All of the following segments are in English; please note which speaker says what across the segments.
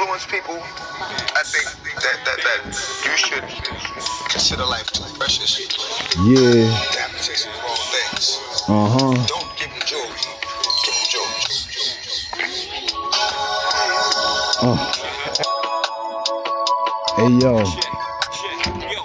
Speaker 1: influence people, I think that, that, that you should consider life too precious.
Speaker 2: Yeah.
Speaker 1: To have to chase the wrong things.
Speaker 2: Uh huh.
Speaker 1: Don't give them jewelry. Give them jewelry.
Speaker 2: Uh. Hey yo.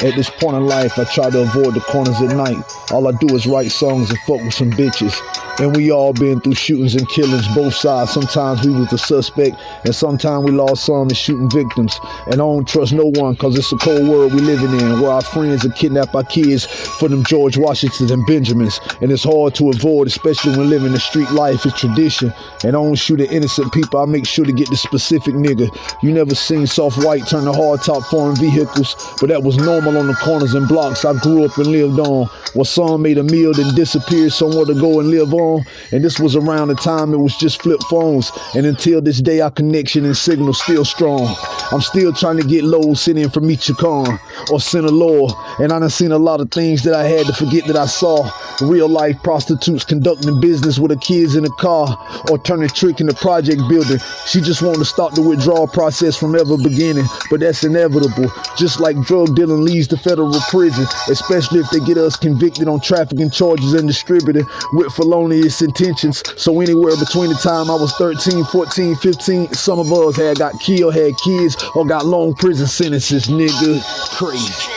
Speaker 2: At this point in life, I try to avoid the corners at night. All I do is write songs and fuck with some bitches. And we all been through shootings and killings, both sides. Sometimes we was the suspect, and sometimes we lost some in shooting victims. And I don't trust no one, cause it's a cold world we living in, where our friends are kidnap our kids for them George Washingtons and Benjamins. And it's hard to avoid, especially when living the street life is tradition. And I don't shoot at innocent people, I make sure to get the specific nigga. You never seen soft white turn to hard top foreign vehicles, but that was normal on the corners and blocks I grew up and lived on. Where some made a meal, then disappeared somewhere to go and live on. And this was around the time it was just flip phones. And until this day, our connection and signal still strong. I'm still trying to get low sitting from Michoacan or Sinaloa. And I done seen a lot of things that I had to forget that I saw. Real life prostitutes conducting business with her kids in the car or turning trick in the project building. She just wanted to stop the withdrawal process from ever beginning. But that's inevitable. Just like drug dealing leads to federal prison, especially if they get us convicted on trafficking charges and distributing with felonious intentions. So anywhere between the time I was 13, 14, 15, some of us had got killed, had kids, or got long prison sentences, nigga. Crazy.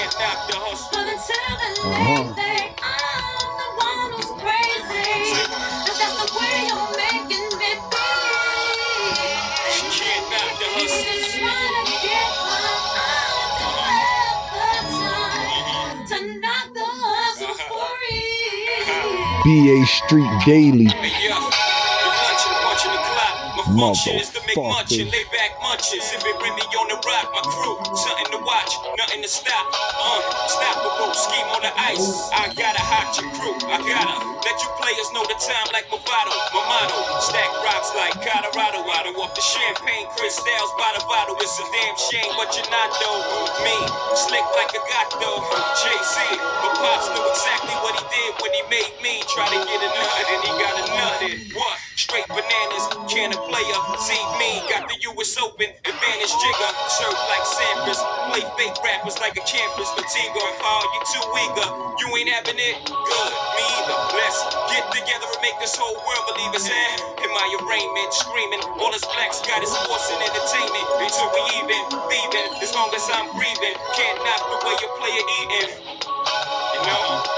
Speaker 2: BA Street Daily. Motherfucker.
Speaker 3: Lay back munching, sipping Remy on the rock. My crew, something to watch, nothing to stop. Uh, stop the rope, scheme on the ice. I gotta hot your crew, I gotta let you players know the time like Movado. My motto, stack rocks like Colorado. I don't walk the champagne crystals by the bottle. It's a damn shame, but you're not though. Me, slick like a gato. Jay Z, but Pops knew exactly what he did when he made. Try to get a nut, and he got a. What? Straight bananas, can a player. See me, got the US Open, advantage jigger. Serve like Sampras, play fake rappers like a campus. Fatiga, oh, you too eager. You ain't having it? Good, me either. Let's get together and make this whole world believe us in. In my arraignment, screaming, all us blacks got is sports and entertainment. Until we even, leaving, as long as I'm breathing. Can't knock the way you play it eating. You know?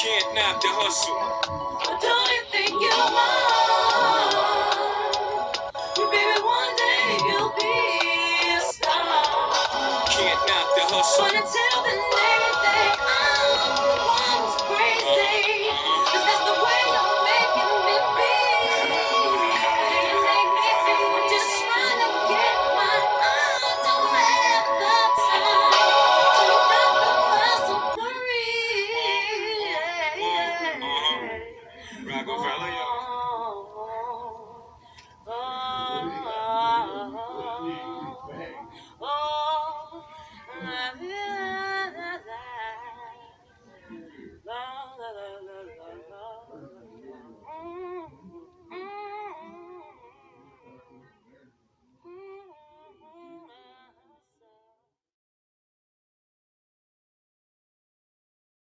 Speaker 3: Knock the hustle.
Speaker 4: But don't you think you are? Baby, one day you'll be a star.
Speaker 3: Can't knock the hustle.
Speaker 4: But until then, they la la la la la la.